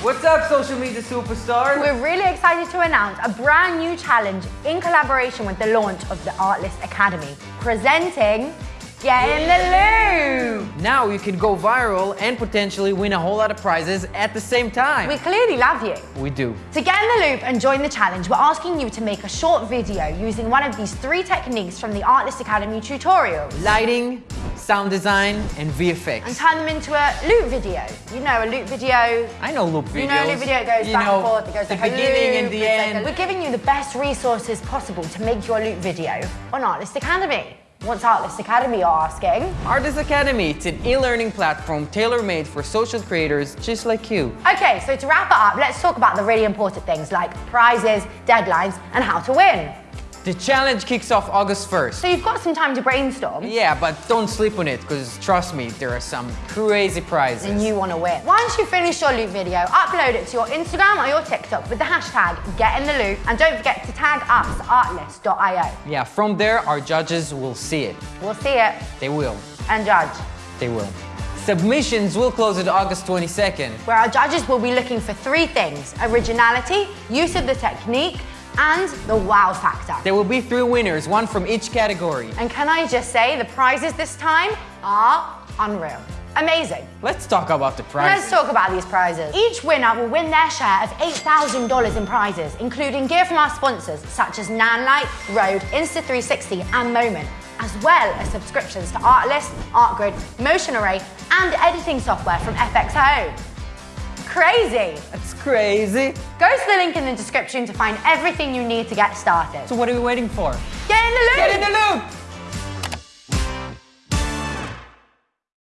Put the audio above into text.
What's up, social media superstars? We're really excited to announce a brand new challenge in collaboration with the launch of the Artlist Academy, presenting Get in the Loop! Now you can go viral and potentially win a whole lot of prizes at the same time. We clearly love you. We do. To get in the loop and join the challenge, we're asking you to make a short video using one of these three techniques from the Artlist Academy tutorial. Lighting, sound design, and VFX. And turn them into a loop video. You know, a loop video. I know loop videos. You know, a loop video goes You back know, and forth. It goes the like a beginning loop, and the it's like We're giving you the best resources possible to make your loop video on Artlist Academy. What's Artlist Academy, you're asking? Artlist Academy, it's an e-learning platform tailor-made for social creators just like you. Okay, so to wrap it up, let's talk about the really important things like prizes, deadlines, and how to win. The challenge kicks off August 1st. So you've got some time to brainstorm. Yeah, but don't sleep on it, because trust me, there are some crazy prizes. and you want to win. Once you finish your loop video, upload it to your Instagram or your TikTok with the hashtag GetInTheLoop and don't forget to tag us artlist.io. Yeah, from there, our judges will see it. We'll see it They will. and judge, They will. Submissions will close at August 22nd. where our judges will be looking for three things, originality, use of the technique, and the wow factor. There will be three winners, one from each category. And can I just say, the prizes this time are unreal. Amazing. Let's talk about the prizes. Let's talk about these prizes. Each winner will win their share of $8,000 in prizes, including gear from our sponsors such as Nanlite, Rode, Insta360 and Moment, as well as subscriptions to Artlist, Artgrid, Motion Array and editing software from FX Home. Crazy! That's crazy. Go to the link in the description to find everything you need to get started. So what are we waiting for? Get in the loop! Get in the loop!